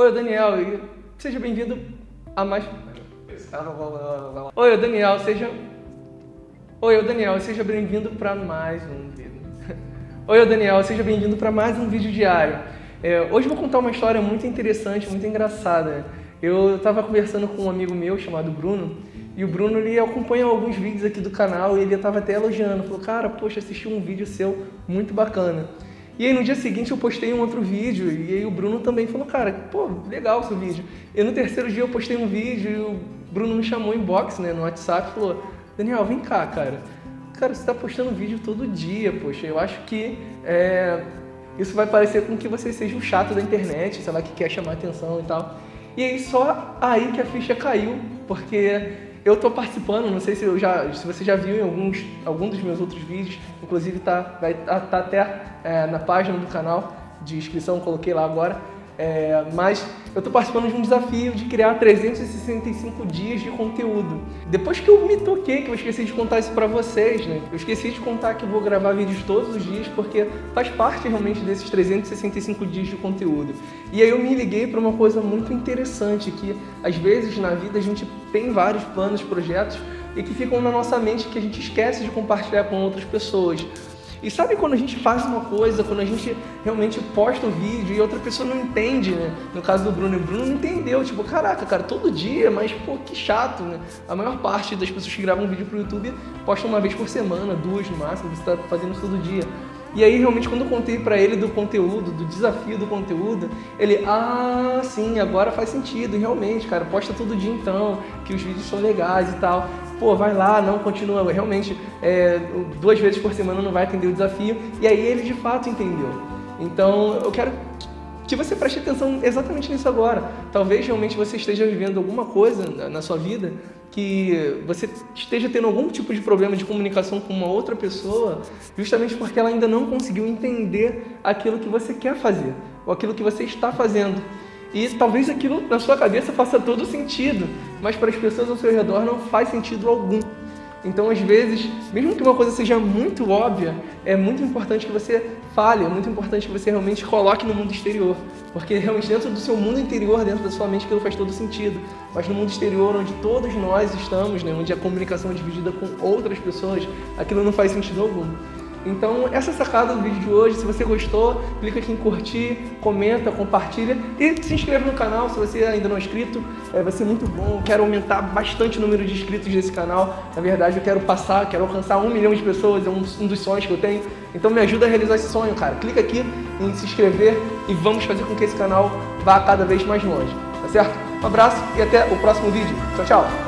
Oi, Daniel, e seja bem-vindo a mais. Oi, Daniel, seja. Oi, Daniel, seja bem-vindo para mais um vídeo. Oi, Daniel, seja bem-vindo para mais um vídeo diário. É, hoje vou contar uma história muito interessante, muito engraçada. Eu estava conversando com um amigo meu chamado Bruno e o Bruno ele acompanha alguns vídeos aqui do canal e ele estava até elogiando. Falou, cara, poxa, assisti um vídeo seu muito bacana. E aí no dia seguinte eu postei um outro vídeo e aí o Bruno também falou, cara, pô, legal seu vídeo. E no terceiro dia eu postei um vídeo e o Bruno me chamou em box, né, no WhatsApp e falou, Daniel, vem cá, cara. Cara, você está postando vídeo todo dia, poxa, eu acho que é, isso vai parecer com que você seja um chato da internet, sei lá, que quer chamar atenção e tal. E aí só aí que a ficha caiu, porque eu estou participando, não sei se, eu já, se você já viu em alguns, algum dos meus outros vídeos, inclusive tá, vai tá, tá até é, na página do canal de inscrição, coloquei lá agora. É, mas eu estou participando de um desafio de criar 365 dias de conteúdo. Depois que eu me toquei, que eu esqueci de contar isso para vocês, né? Eu esqueci de contar que eu vou gravar vídeos todos os dias, porque faz parte realmente desses 365 dias de conteúdo. E aí eu me liguei para uma coisa muito interessante, que às vezes na vida a gente tem vários planos, projetos, e que ficam na nossa mente que a gente esquece de compartilhar com outras pessoas. E sabe quando a gente faz uma coisa, quando a gente realmente posta o um vídeo e outra pessoa não entende, né? No caso do Bruno, o Bruno não entendeu, tipo, caraca, cara, todo dia, mas pô, que chato, né? A maior parte das pessoas que gravam vídeo pro YouTube postam uma vez por semana, duas no máximo, você tá fazendo isso todo dia. E aí, realmente, quando eu contei para ele do conteúdo, do desafio do conteúdo, ele, ah, sim, agora faz sentido, realmente, cara, posta todo dia então, que os vídeos são legais e tal pô, vai lá, não continua, realmente é, duas vezes por semana não vai atender o desafio. E aí ele de fato entendeu. Então eu quero que você preste atenção exatamente nisso agora. Talvez realmente você esteja vivendo alguma coisa na sua vida que você esteja tendo algum tipo de problema de comunicação com uma outra pessoa, justamente porque ela ainda não conseguiu entender aquilo que você quer fazer, ou aquilo que você está fazendo. E talvez aquilo na sua cabeça faça todo sentido, mas para as pessoas ao seu redor não faz sentido algum. Então, às vezes, mesmo que uma coisa seja muito óbvia, é muito importante que você fale, é muito importante que você realmente coloque no mundo exterior. Porque realmente dentro do seu mundo interior, dentro da sua mente, aquilo faz todo sentido. Mas no mundo exterior, onde todos nós estamos, né, onde a comunicação é dividida com outras pessoas, aquilo não faz sentido algum. Então, essa é a sacada do vídeo de hoje. Se você gostou, clica aqui em curtir, comenta, compartilha e se inscreva no canal se você ainda não é inscrito. É, vai ser muito bom. Quero aumentar bastante o número de inscritos desse canal. Na verdade, eu quero passar, quero alcançar um milhão de pessoas. É um, um dos sonhos que eu tenho. Então, me ajuda a realizar esse sonho, cara. Clica aqui em se inscrever e vamos fazer com que esse canal vá cada vez mais longe. Tá certo? Um abraço e até o próximo vídeo. Tchau, tchau!